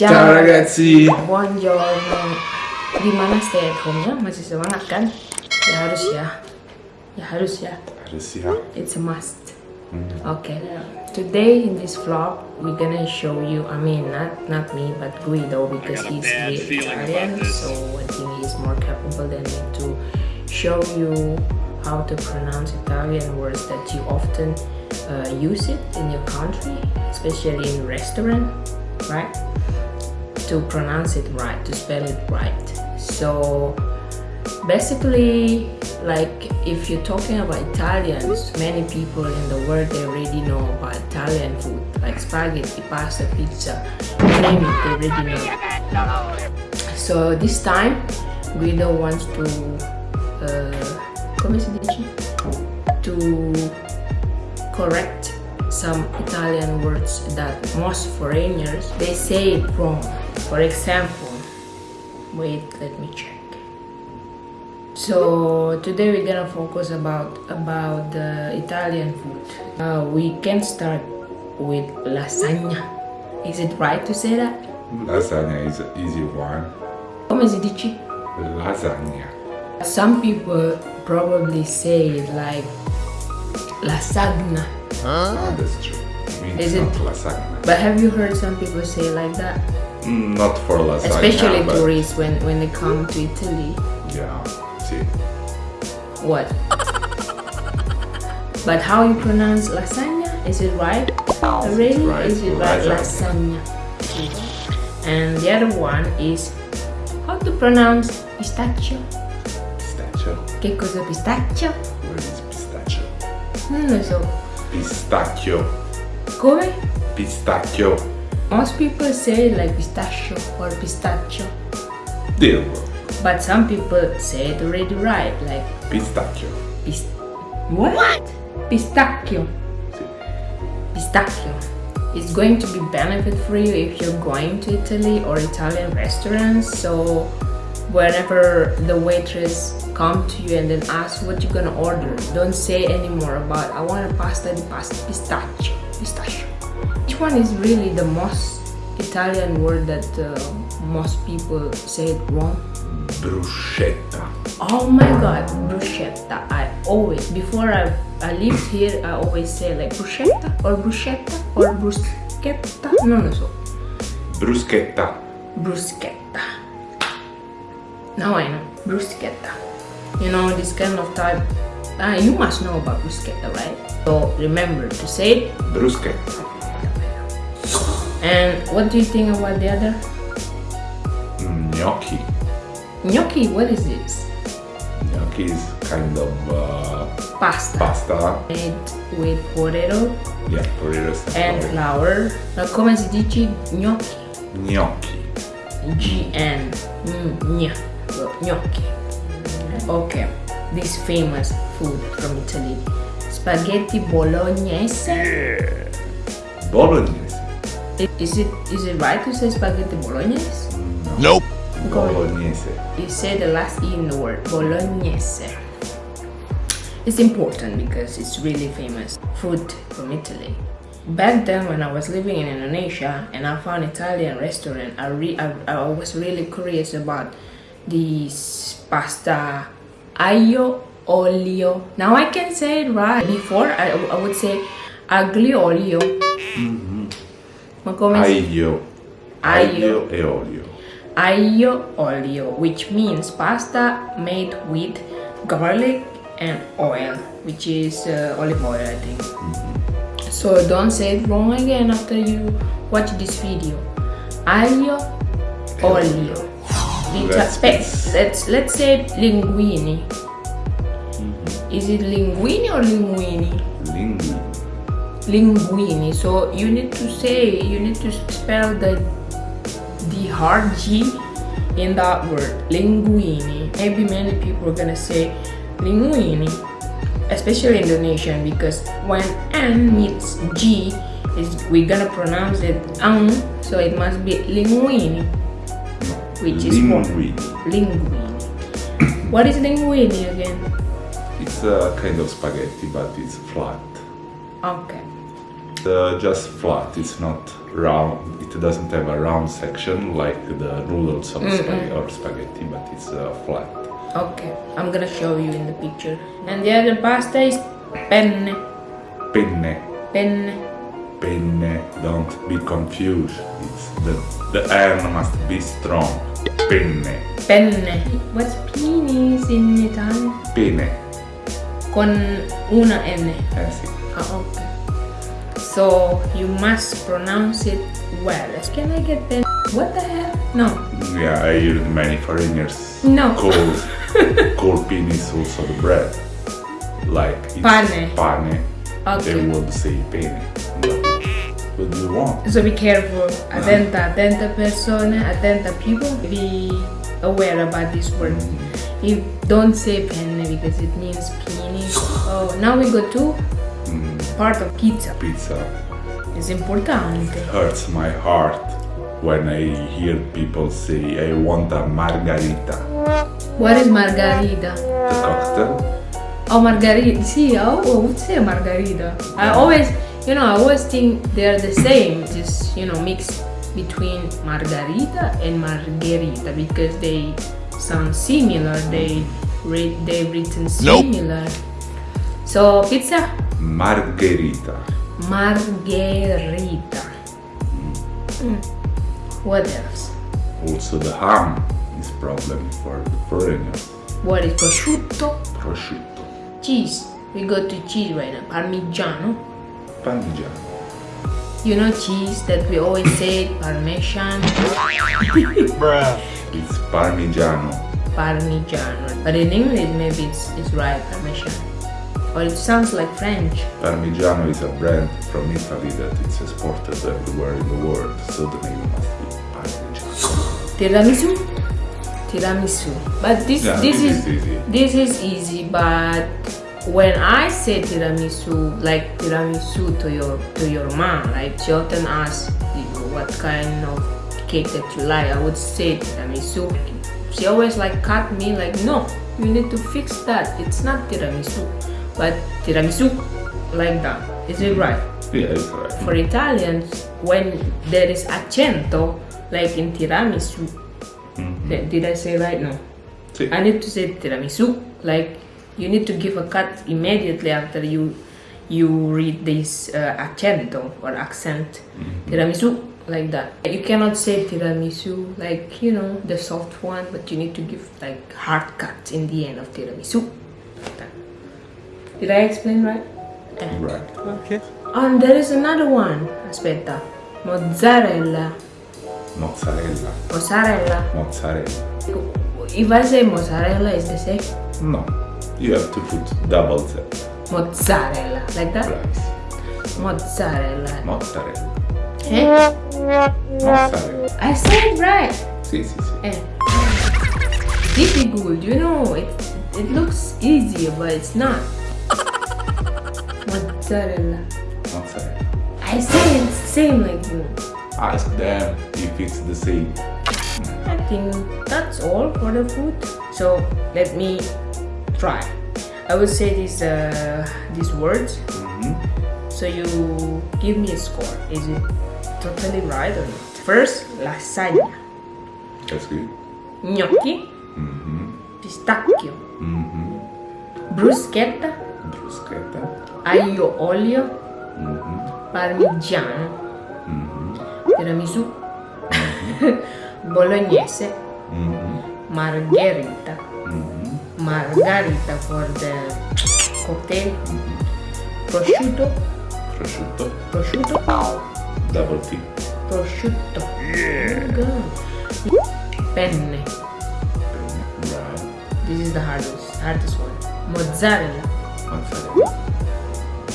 Tre. Ciao ragazzi. Buongiorno. Gimana stay at home ya? Masih semangat kan? Ya harus ya. Ya harus ya. Harus ya. It's a must. Okay. Today in this vlog, we're gonna show you. I mean, not not me, but Guido because he's Italian, so I think he's more capable than me to show you how to pronounce Italian words that you often uh, use it in your country, especially in restaurant, right? To pronounce it right, to spell it right. So basically like if you're talking about italians many people in the world they already know about italian food like spaghetti pasta pizza name it they already know so this time guido wants to uh, come to correct some italian words that most foreigners they say it wrong for example wait let me check so today we're gonna focus about about the Italian food. Uh, we can start with lasagna. Is it right to say that? Lasagna is an easy one. Come si dice? Lasagna. Some people probably say it like lasagna. Ah, that's true. Is it- lasagna. But have you heard some people say like that? Mm, not for lasagna. Especially but tourists when when they come to Italy. Yeah. See. What? But how you pronounce lasagna? Is it right? Already? right. Is it right? Lasagna. Lasagna. And the other one is how to pronounce pistachio. Pistachio. Che cosa pistachio? Where is pistachio? Non lo so. Pistachio. Come? Pistachio. Most people say like pistachio or pistachio. Deal. But some people say it already right, like Pistachio. pist. What? What? Pistachio. See. pistachio. It's going to be benefit for you if you're going to Italy or Italian restaurants. So whenever the waitress come to you and then ask what you're gonna order, don't say anymore about I want a pasta di pasta pistachio. Pistachio. Which one is really the most Italian word that uh, most people say it wrong? Bruschetta. Oh my god, bruschetta. I always, before I, I lived here, I always say like bruschetta or bruschetta or bruschetta. Non lo so. Bruschetta. Bruschetta. Now I know. Bruschetta. You know, this kind of type. Ah, you must know about bruschetta, right? So remember to say. Bruschetta. And what do you think about the other? Gnocchi. Gnocchi, what is this? Gnocchi is kind of uh, Pasta. pasta. Made with potato Yeah, potatoes and flour. Uh, come si dice gnocchi? Gnocchi. GN mm, so, gnocchi. Okay, this famous food from Italy, spaghetti bolognese. Bolognese. Is it is it right to say spaghetti bolognese? Nope. Bolognese. You say the last e in the word bolognese. It's important because it's really famous food from Italy. Back then, when I was living in Indonesia and I found Italian restaurant, I, re- I, I was really curious about this pasta aglio olio. Now I can say it right. Before I, I would say aglio olio. Come si- Aglio. Aglio. E olio. aglio olio, which means pasta made with garlic and oil, which is uh, olive oil, I think. Mhm. So don't say it wrong again after you watch this video. Aglio olio. Let's let's say linguini. Mm-hmm. Is it linguini or linguini? Lingui. linguini so you need to say you need to spell the the hard g in that word linguini maybe many people are gonna say linguini especially indonesian because when n meets g is we're gonna pronounce it ang so it must be linguini which is wrong Linguini. linguini what is linguini again It's a kind of spaghetti, but it's flat. Okay. uh, just flat. It's not round. It doesn't have a round section like the noodles of spag- or spaghetti, but it's uh, flat. Okay, I'm gonna show you in the picture. And the other pasta is penne. Penne, Penne. penne. Don't be confused. It's the the N must be strong. Penne, Penne. What's penis in Italian? pene. Con una N. Eh sì. Ah, okay. So you must pronounce it well. Can I get pen? What the hell? No. Yeah, I heard many foreigners No. call call penis also the bread. Like it's Pane. Pane. They Okay. would say pene. You want? So be careful. Attenta, attenta persone, attenta people. Be aware about this word. You don't say penne because it means penis. Oh, now we go to Mm, part of pizza. pizza It's importante. hurts my heart when I hear people say I want a margarita. What is margarita? The cocktail? Oh, margarita. See, oh, I would say margarita. I always, you know, I always think they're the same. Just, you know, mix between margarita and margherita because they sound similar. They read, they've written similar. So pizza, Margherita. margherita. Mm. What else? Also the ham is problem for the foreigner. What is prosciutto? Prosciutto. Cheese. We go to cheese right now. Parmigiano. Parmigiano. You know cheese that we always say Parmesan, It's Parmigiano. Parmigiano. But in English maybe it's, it's right, Parmesan. Or it sounds like French. Parmigiano is a brand from Italy that it's exported everywhere in the world, so the name must be Parmigiano. Tiramisu? Tiramisu. But this Yeah, this is is easy. this is easy, but when I say tiramisu, like tiramisu to your to your mom, like she often asks you what kind of cake that you like. I would say tiramisu. She always like cut me like no, you need to fix that. It's not tiramisu, but tiramisu like that. Is it mm-hmm. right? Yeah, it's right. For Italians, when there is accento, like in tiramisu, th- did I say right? No. Sì. I need to say tiramisu. Like you need to give a cut immediately after you you read this uh, accento or accent. Tiramisu like that. You cannot say tiramisu like you know the soft one, but you need to give like hard cuts in the end of tiramisu. Like that. Did I explain right? Eh. Right. Okay and there is another one. Aspetta. Mozzarella. Mozzarella. Mozzarella. Mozzarella. If I say mozzarella, is the same. No. You have to put double Z. Mozzarella. Like that? Right. Mozzarella. Mozzarella. Eh? Mozzarella. I said right. Sì, sì, sì. Eh. Difficult, you know. It it looks easy, but it's not. Mozzarella. Mozzarella. I say it's same like you. Ask them if it's the same. I think that's all for the food. So let me try. I will say these uh, these words. Mhm. So you give me a score. Is it totally right or not? First, lasagna, That's good. gnocchi, Mhm. pistacchio, Mhm. bruschetta, Bruschetta. aglio olio, Mhm. parmigiano, Mhm. tiramisù, bolognese, Mhm. margherita. Margarita for the cocktail, prosciutto, Prosciutto. prosciutto, Double T. prosciutto. Yeah. Oh Penne. Right. This is the hardest, hardest one. Mozzarella. Mozzarella.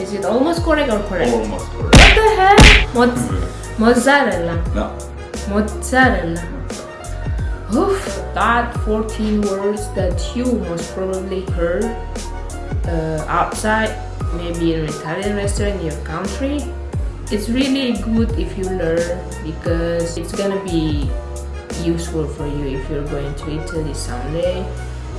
Is it almost correct or correct? Almost correct. What the hell? Moz- mm. mozzarella. No. Mozzarella. Oof, that 14 words that you most probably heard uh, outside, maybe in an Italian restaurant in your country. It's really good if you learn because it's gonna be useful for you if you're going to Italy someday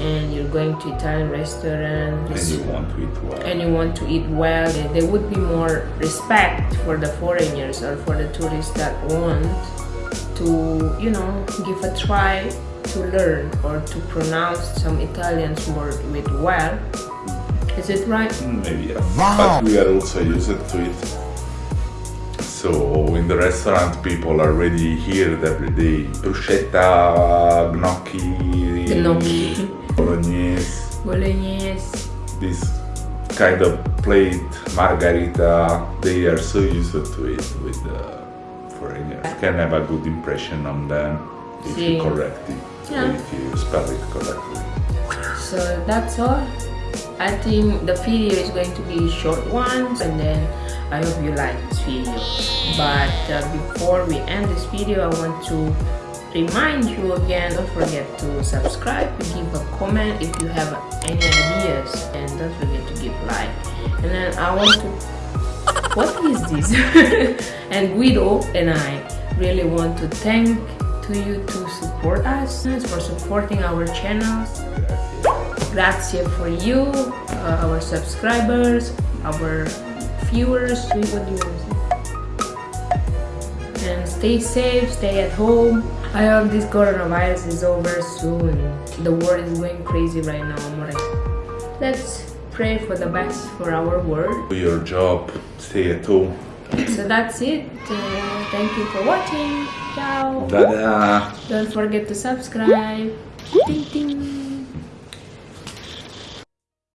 and you're going to Italian restaurant And you want to eat well. and you want to eat well, there would be more respect for the foreigners or for the tourists that want to, you know, give a try to learn or to pronounce some Italian word with well. Is it right? Mm, Maybe yeah. But we are also used to it. So in the restaurant, people already hear it every day. Bruschetta, gnocchi, Gnocchi. bolognese. Bolognese. This kind of plate, margarita. They are so used to it with the foreigners. Can have a good impression on them if Sí. you correct it, Yeah. if you spell it correctly. So that's all. I think the video is going to be short ones and then I hope you like this video. But uh, before we end this video, I want to remind you again, don't forget to subscribe, give a comment if you have any ideas and don't forget to give like. And then I want to, what is this? and Guido and I really want to thank to you to support us, for supporting our channels grazie for you, uh, our subscribers, our viewers. And stay safe, stay at home. I hope this coronavirus is over soon. The world is going crazy right now, amore. Let's pray for the best for our world. Do your job, stay at home. So that's it. Uh, thank you for watching. Ciao. Don't forget to subscribe. Ding ding.